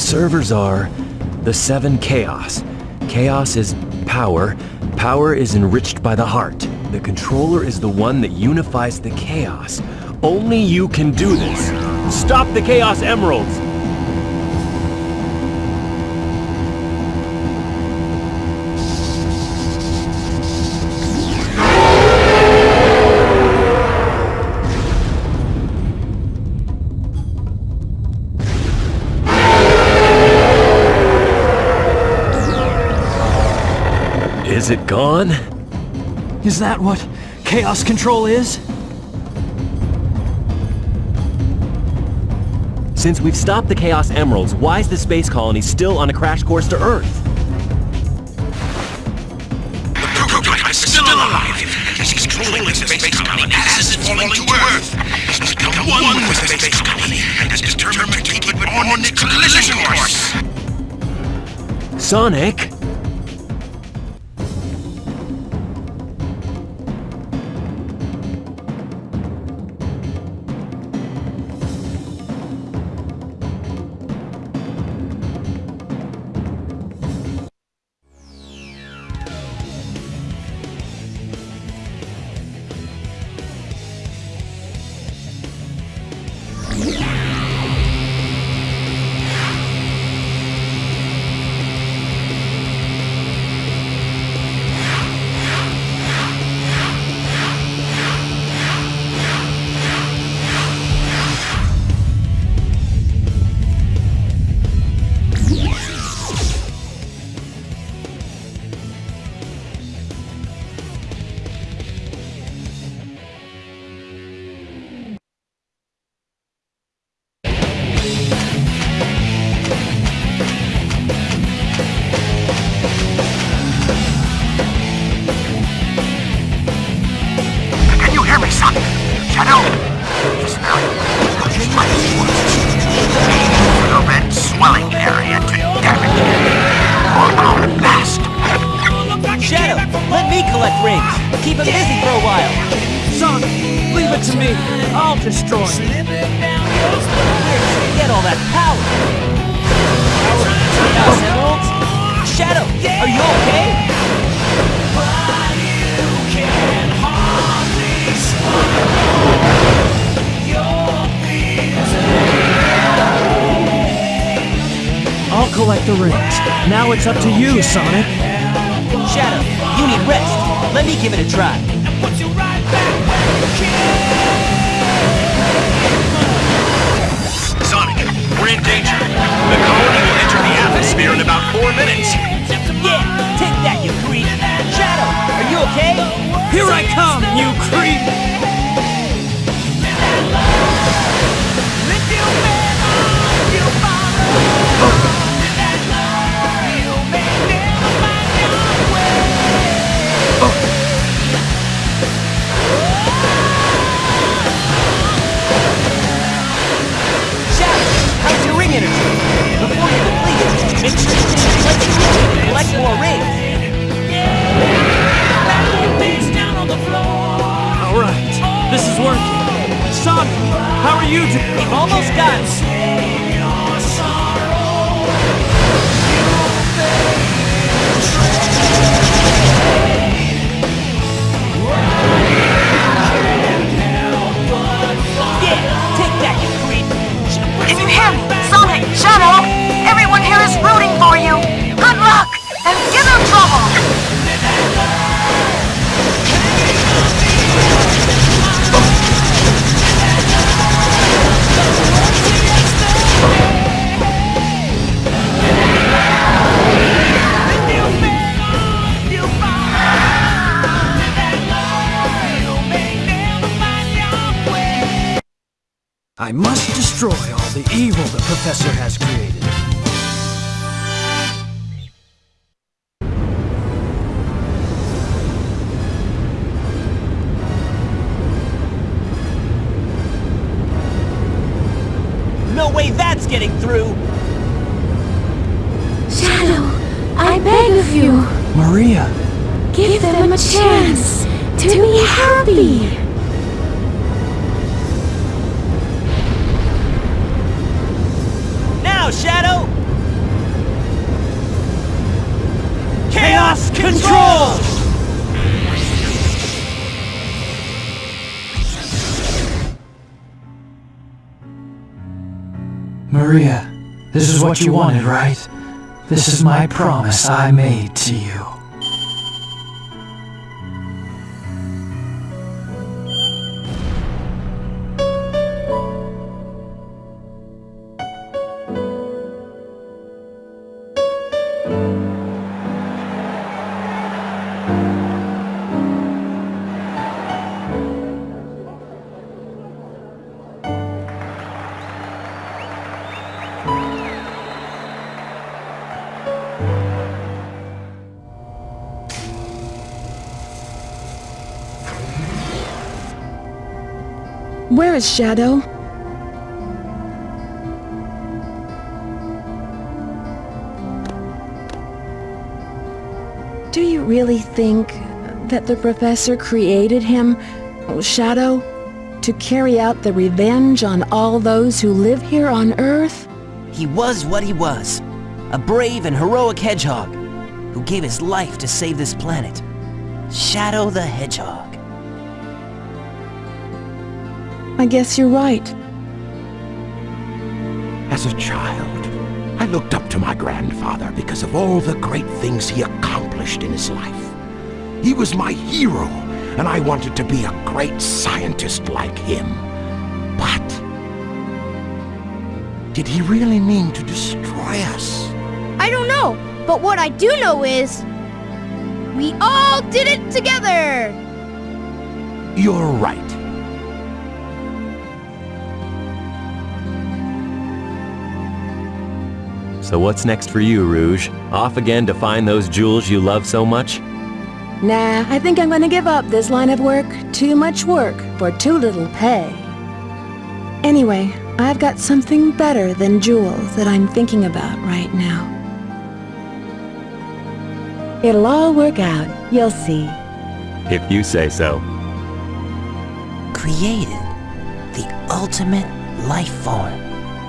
servers are the seven chaos. Chaos is power. Power is enriched by the heart. The controller is the one that unifies the chaos. Only you can do this. Stop the Chaos Emeralds! Is it gone? Is that what Chaos Control is? Since we've stopped the Chaos Emeralds, why is the space colony still on a crash course to Earth? The prototype is still alive. He's controlling the space colony as it's falling to Earth. He's become one with the space colony and is determined to keep it on its collision course. Sonic? I'll. Where did you get all that power? Chaos Emeralds? Shadow, are you okay? I'll collect the rings. Now it's up to you, Sonic. Shadow, you need rest. Let me give it a try. I must destroy all the evil the Professor has created. No way that's getting through. Shadow, I beg of you, Maria, give them a chance to be happy. Shadow! Chaos, control! Maria, this is what you wanted, right? This is my promise I made to you. Where is Shadow? Do you really think that the professor created him, oh, Shadow, to carry out the revenge on all those who live here on Earth? He was what he was. A brave and heroic hedgehog who gave his life to save this planet. Shadow the Hedgehog. I guess you're right. As a child, I looked up to my grandfather because of all the great things he accomplished in his life. He was my hero, and I wanted to be a great scientist like him. But... Did he really mean to destroy us? I don't know, but what I do know is... We all did it together! You're right. So what's next for you, Rouge? Off again to find those jewels you love so much? Nah, I think I'm gonna give up this line of work. Too much work for too little pay. Anyway, I've got something better than jewels that I'm thinking about right now. It'll all work out, you'll see. If you say so. Created the ultimate life form.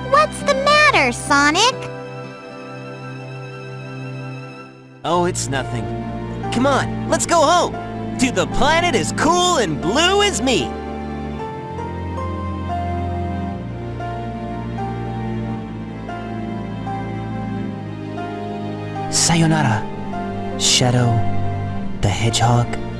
What's the matter, Sonic? Oh, it's nothing. Come on, let's go home! To the planet as cool and blue as me! Sayonara, Shadow the Hedgehog.